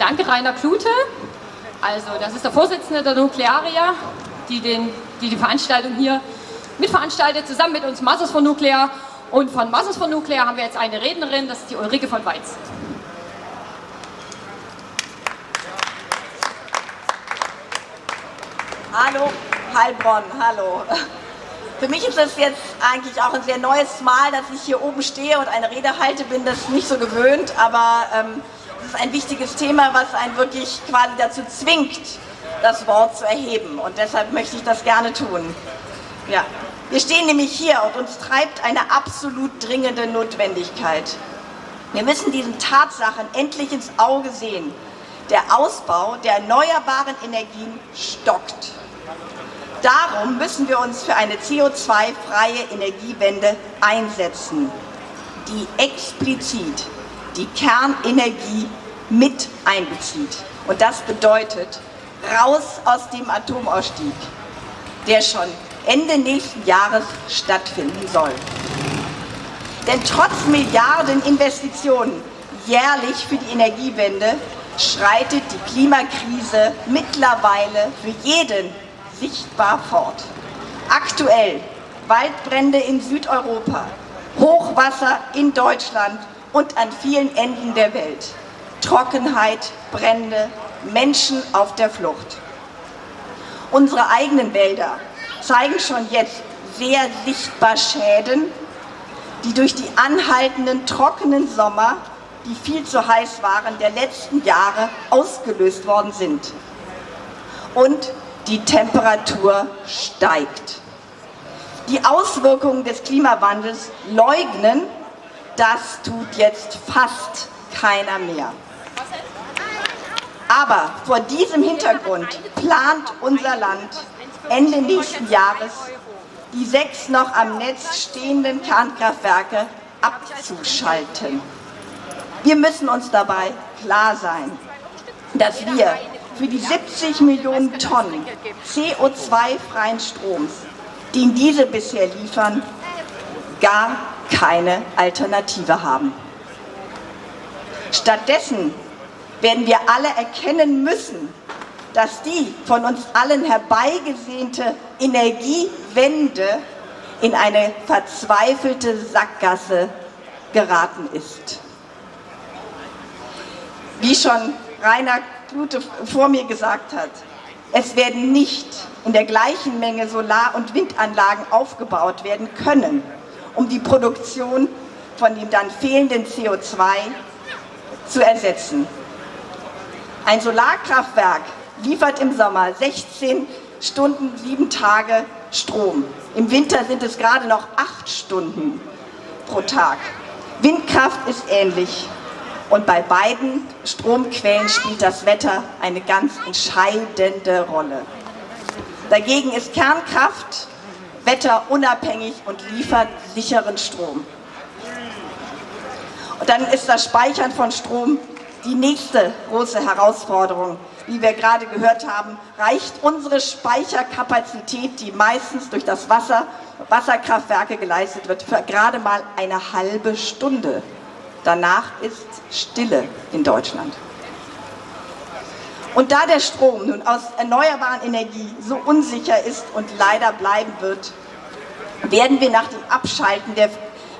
danke Rainer Klute. Also das ist der Vorsitzende der Nuklearia, die, den, die die Veranstaltung hier mitveranstaltet, zusammen mit uns Masters von Nuklear. Und von Masters von Nuklear haben wir jetzt eine Rednerin, das ist die Ulrike von Weiz. Hallo, Heilbronn, hallo. Für mich ist es jetzt eigentlich auch ein sehr neues Mal, dass ich hier oben stehe und eine Rede halte, bin das nicht so gewöhnt, aber ähm, es ist ein wichtiges Thema, was einen wirklich quasi dazu zwingt, das Wort zu erheben und deshalb möchte ich das gerne tun. Ja. Wir stehen nämlich hier und uns treibt eine absolut dringende Notwendigkeit. Wir müssen diesen Tatsachen endlich ins Auge sehen. Der Ausbau der erneuerbaren Energien stockt. Darum müssen wir uns für eine CO2-freie Energiewende einsetzen, die explizit die Kernenergie mit einbezieht. Und das bedeutet raus aus dem Atomausstieg, der schon Ende nächsten Jahres stattfinden soll. Denn trotz Milliarden Investitionen jährlich für die Energiewende schreitet die Klimakrise mittlerweile für jeden sichtbar fort. Aktuell Waldbrände in Südeuropa, Hochwasser in Deutschland und an vielen Enden der Welt. Trockenheit, Brände, Menschen auf der Flucht. Unsere eigenen Wälder zeigen schon jetzt sehr sichtbar Schäden, die durch die anhaltenden trockenen Sommer, die viel zu heiß waren, der letzten Jahre ausgelöst worden sind. Und die Temperatur steigt. Die Auswirkungen des Klimawandels leugnen, das tut jetzt fast keiner mehr. Aber vor diesem Hintergrund plant unser Land Ende nächsten Jahres die sechs noch am Netz stehenden Kernkraftwerke abzuschalten. Wir müssen uns dabei klar sein, dass wir für die 70 Millionen Tonnen CO2-freien Stroms, den diese bisher liefern, gar keine Alternative haben. Stattdessen werden wir alle erkennen müssen, dass die von uns allen herbeigesehnte Energiewende in eine verzweifelte Sackgasse geraten ist. Wie schon Rainer Klute vor mir gesagt hat, es werden nicht in der gleichen Menge Solar- und Windanlagen aufgebaut werden können, um die Produktion von dem dann fehlenden CO2 zu ersetzen. Ein Solarkraftwerk liefert im Sommer 16 Stunden, sieben Tage Strom. Im Winter sind es gerade noch acht Stunden pro Tag. Windkraft ist ähnlich. Und bei beiden Stromquellen spielt das Wetter eine ganz entscheidende Rolle. Dagegen ist Kernkraft wetterunabhängig und liefert sicheren Strom. Und dann ist das Speichern von Strom die nächste große Herausforderung. Wie wir gerade gehört haben, reicht unsere Speicherkapazität, die meistens durch das Wasser, Wasserkraftwerke geleistet wird, für gerade mal eine halbe Stunde. Danach ist Stille in Deutschland. Und da der Strom nun aus erneuerbaren Energie so unsicher ist und leider bleiben wird, werden wir nach dem Abschalten der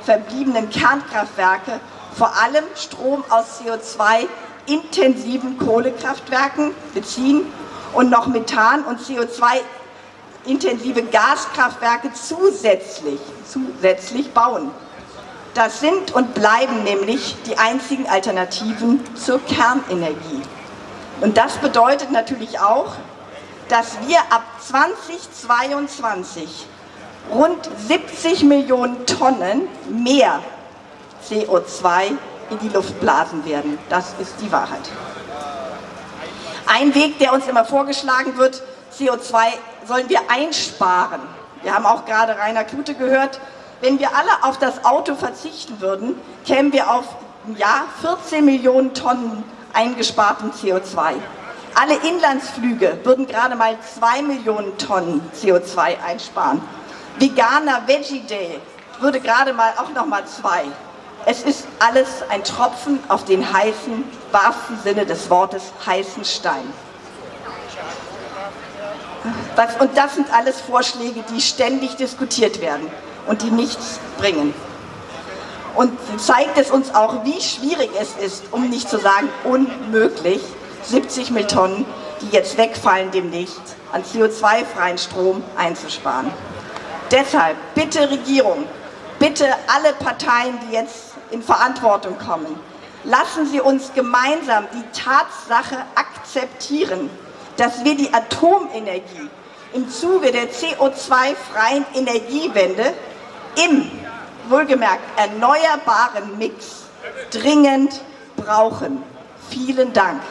verbliebenen Kernkraftwerke vor allem Strom aus CO2-intensiven Kohlekraftwerken beziehen und noch Methan- und CO2-intensive Gaskraftwerke zusätzlich, zusätzlich bauen. Das sind und bleiben nämlich die einzigen Alternativen zur Kernenergie. Und das bedeutet natürlich auch, dass wir ab 2022 rund 70 Millionen Tonnen mehr CO2 in die Luft blasen werden. Das ist die Wahrheit. Ein Weg, der uns immer vorgeschlagen wird, CO2 sollen wir einsparen. Wir haben auch gerade Rainer Klute gehört, wenn wir alle auf das Auto verzichten würden, kämen wir auf im Jahr 14 Millionen Tonnen eingesparten CO2. Alle Inlandsflüge würden gerade mal 2 Millionen Tonnen CO2 einsparen. Veganer Veggie Day würde gerade mal auch noch mal 2. Es ist alles ein Tropfen auf den heißen, wahrsten Sinne des Wortes, heißen Stein. Und das sind alles Vorschläge, die ständig diskutiert werden und die nichts bringen. Und zeigt es uns auch, wie schwierig es ist, um nicht zu sagen unmöglich, 70 Tonnen, die jetzt wegfallen demnächst, an CO2-freien Strom einzusparen. Deshalb bitte Regierung, bitte alle Parteien, die jetzt in Verantwortung kommen, lassen Sie uns gemeinsam die Tatsache akzeptieren, dass wir die Atomenergie im Zuge der CO2-freien Energiewende im, wohlgemerkt, erneuerbaren Mix dringend brauchen. Vielen Dank.